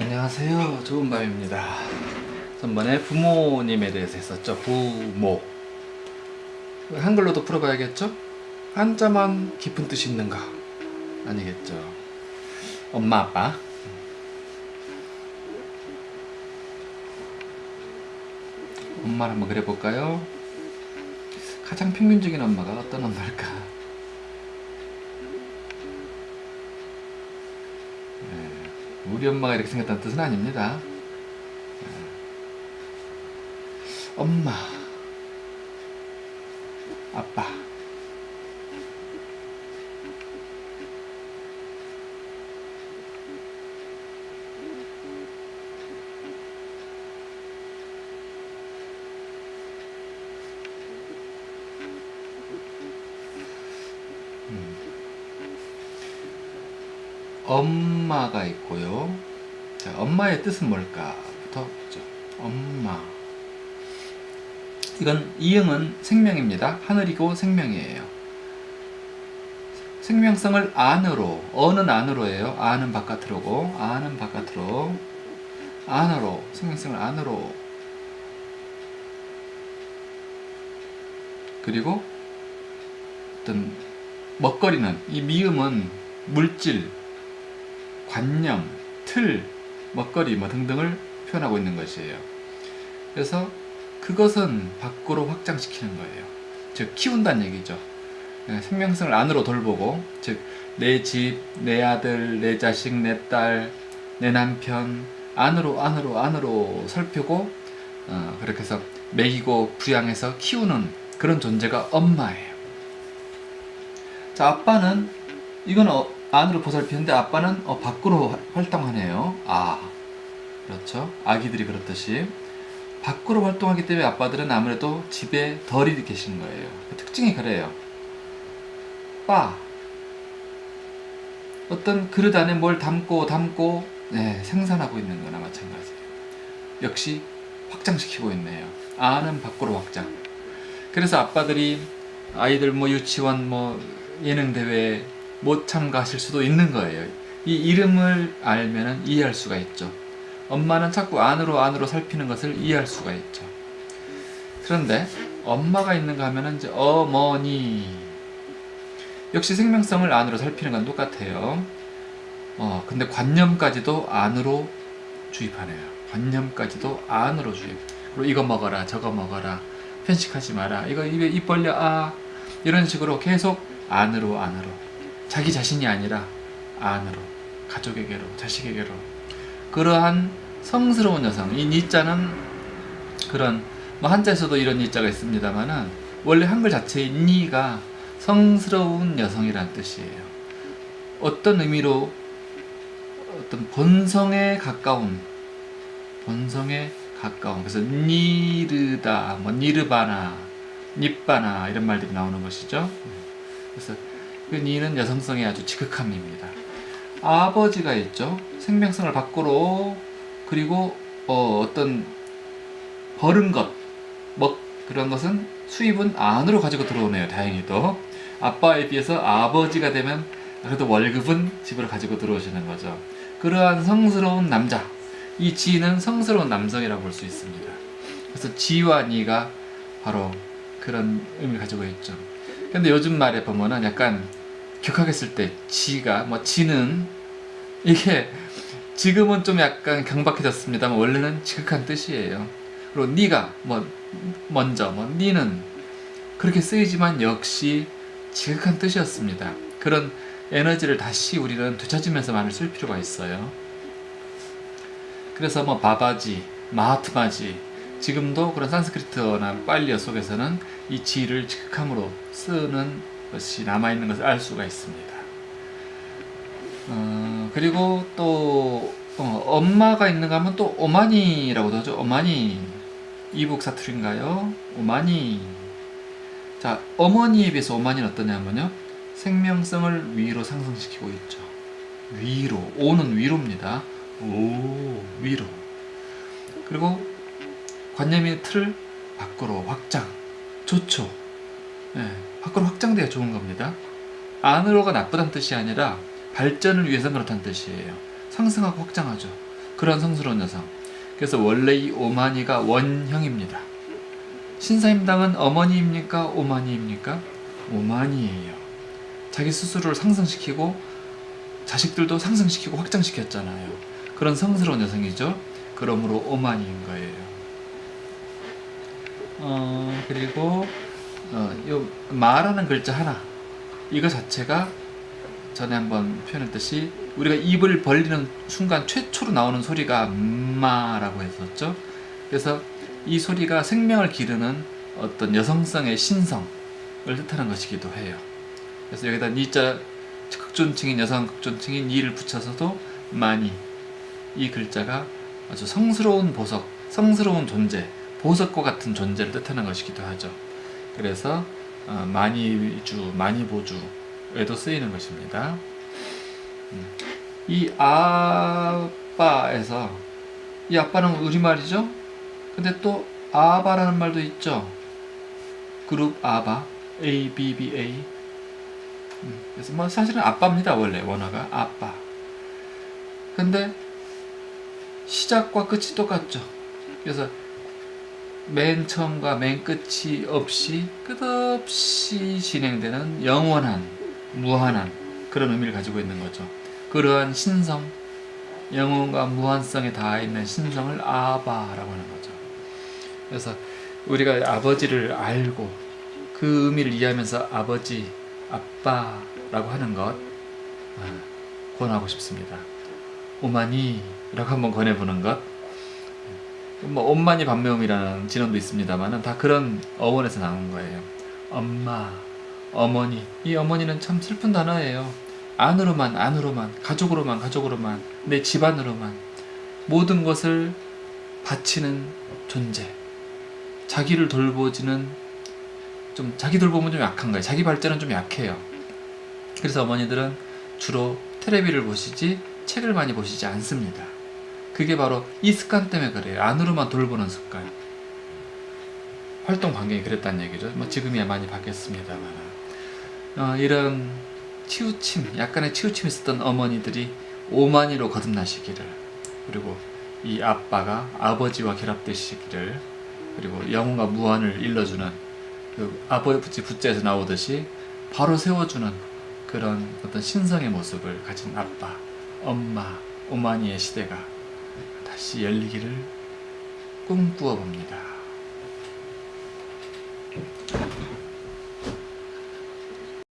안녕하세요. 좋은 밤입니다. 전번에 부모님에 대해서 했었죠. 부모. 한글로도 풀어봐야겠죠? 한자만 깊은 뜻이 있는가? 아니겠죠. 엄마 아빠? 엄마를 한번 그려볼까요? 가장 평균적인 엄마가 어떤 엄마일까? 네, 우리 엄마가 이렇게 생겼다는 뜻은 아닙니다. 네. 엄마. 아빠 엄마가 있고요. 자, 엄마의 뜻은 뭘까부터 보죠. 엄마. 이건 이응은 생명입니다. 하늘이고 생명이에요. 생명성을 안으로, 어는 안으로예요. 안은 바깥으로고, 안은 바깥으로, 안으로, 생명성을 안으로. 그리고 어떤 먹거리는 이 미음은 물질, 관념, 틀, 먹거리 뭐 등등을 표현하고 있는 것이에요. 그래서 그것은 밖으로 확장시키는 거예요. 즉 키운다는 얘기죠. 예, 생명성을 안으로 돌보고 즉 내 집, 내 아들, 내 자식, 내 딸, 내 남편 안으로 안으로 안으로 살피고 어, 그렇게 해서 먹이고 부양해서 키우는 그런 존재가 엄마예요. 자 아빠는 이건 어, 안으로 보살피는데 아빠는 어, 밖으로 화- 활동하네요. 아 그렇죠. 아기들이 그렇듯이 밖으로 활동하기 때문에 아빠들은 아무래도 집에 덜이 계신 거예요. 그 특징이 그래요. 빠 어떤 그릇 안에 뭘 담고 담고 네, 생산하고 있는 거나 마찬가지예요. 역시 확장시키고 있네요. 안은 밖으로 확장. 그래서 아빠들이 아이들 뭐 유치원 뭐 예능 대회 못 참가하실 수도 있는 거예요. 이 이름을 알면은 이해할 수가 있죠. 엄마는 자꾸 안으로 안으로 살피는 것을 이해할 수가 있죠. 그런데 엄마가 있는가 하면은 이제 어머니 역시 생명성을 안으로 살피는 건 똑같아요. 어 근데 관념까지도 안으로 주입하네요. 관념까지도 안으로 주입. 그리고 이거 먹어라 저거 먹어라 편식하지 마라 이거 입에 입 벌려 아 이런 식으로 계속 안으로 안으로 자기 자신이 아니라 안으로 가족에게로 자식에게로. 그러한 성스러운 여성 이 니자는 그런 뭐 한자에서도 이런 니자가 있습니다만은 원래 한글 자체의 니가 성스러운 여성이라는 뜻이에요. 어떤 의미로 어떤 본성에 가까운 본성에 가까운 그래서 니르다 뭐 니르바나 닙바나 이런 말들이 나오는 것이죠. 그래서 그 니는 여성성의 아주 지극함입니다 아버지가 있죠 생명성을 밖으로 그리고 어, 어떤 버른 것, 먹 그런 것은 수입은 안으로 가지고 들어오네요. 다행히도 아빠에 비해서 아버지가 되면 그래도 월급은 집으로 가지고 들어오시는 거죠. 그러한 성스러운 남자, 이 지는 성스러운 남성이라고 볼 수 있습니다. 그래서 지와 니가 바로 그런 의미를 가지고 있죠. 근데 요즘 말에 보면은 약간 격하게 쓸때 지가 뭐 지는 이게 지금은 좀 약간 경박해졌습니다만 원래는 지극한 뜻이에요. 그리고 네가 뭐 먼저 뭐 니는 그렇게 쓰이지만 역시 지극한 뜻이었습니다. 그런 에너지를 다시 우리는 되찾으면서 말을 쓸 필요가 있어요. 그래서 뭐 바바지, 마하트마지 지금도 그런 산스크리트어나 빨리어 속에서는 이 지를 지극함으로 쓰는 것이 남아있는 것을 알 수가 있습니다. 어, 그리고 또 어, 엄마가 있는가 하면 또 오마니라고도 하죠. 오마니 이북 사투리인가요? 오마니 자 어머니에 비해서 오마니는 어떠냐면요 생명성을 위로 상승시키고 있죠. 위로 오는 위로입니다. 오 위로 그리고 관념의 틀 밖으로 확장 좋죠. 예, 밖으로 확장돼야 좋은 겁니다. 안으로가 나쁘다는 뜻이 아니라 발전을 위해서 그렇다는 뜻이에요. 상승하고 확장하죠. 그런 성스러운 여성. 그래서 원래 이 오마니가 원형입니다. 신사임당은 어머니입니까? 오마니입니까? 오마니예요. 자기 스스로를 상승시키고 자식들도 상승시키고 확장시켰잖아요. 그런 성스러운 여성이죠. 그러므로 오마니인 거예요. 어, 그리고 어, 요 마라는 글자 하나 이거 자체가 전에 한번 표현했듯이 우리가 입을 벌리는 순간 최초로 나오는 소리가 마라고 했었죠. 그래서 이 소리가 생명을 기르는 어떤 여성성의 신성을 뜻하는 것이기도 해요. 그래서 여기다 니자 극존칭인 여성 극존칭인 니를 붙여서도 많이 이 글자가 아주 성스러운 보석, 성스러운 존재, 보석과 같은 존재를 뜻하는 것이기도 하죠. 그래서 어, 많이주, 많이보주에도 쓰이는 것입니다. 음. 이 아빠에서 이 아빠는 우리말이죠. 근데 또 아바라는 말도 있죠. 그룹 아바, A, B, B, A. 음, 그래서 뭐 사실은 아빠입니다. 원래 원어가 아빠. 근데 시작과 끝이 똑같죠. 그래서 맨 처음과 맨 끝이 없이 끝없이 진행되는 영원한 무한한 그런 의미를 가지고 있는 거죠. 그러한 신성, 영혼과 무한성에 닿아 있는 신성을 아바라고 하는 거죠. 그래서 우리가 아버지를 알고 그 의미를 이해하면서 아버지, 아빠라고 하는 것 아, 권하고 싶습니다. 오마니라고 한번 권해보는 것. 뭐 엄마니 반매음이라는 진원도 있습니다만은 다 그런 어원에서 나온 거예요. 엄마, 어머니. 이 어머니는 참 슬픈 단어예요. 안으로만, 안으로만, 가족으로만, 가족으로만, 내 집안으로만 모든 것을 바치는 존재. 자기를 돌보지는 좀 자기 돌보면 좀 약한 거예요. 자기 발전은 좀 약해요. 그래서 어머니들은 주로 테레비를 보시지 책을 많이 보시지 않습니다. 그게 바로 이 습관 때문에 그래요. 안으로만 돌보는 습관. 활동 반경이 그랬다는 얘기죠. 뭐 지금이야 많이 바뀌었습니다만 어, 이런 치우침, 약간의 치우침이 있었던 어머니들이 오만이로 거듭나시기를 그리고 이 아빠가 아버지와 결합되시기를 그리고 영혼과 무한을 일러주는 그 아버지 부자에서 나오듯이 바로 세워주는 그런 어떤 신성의 모습을 가진 아빠, 엄마, 오마니의 시대가 다시 열리기를 꿈꾸어 봅니다.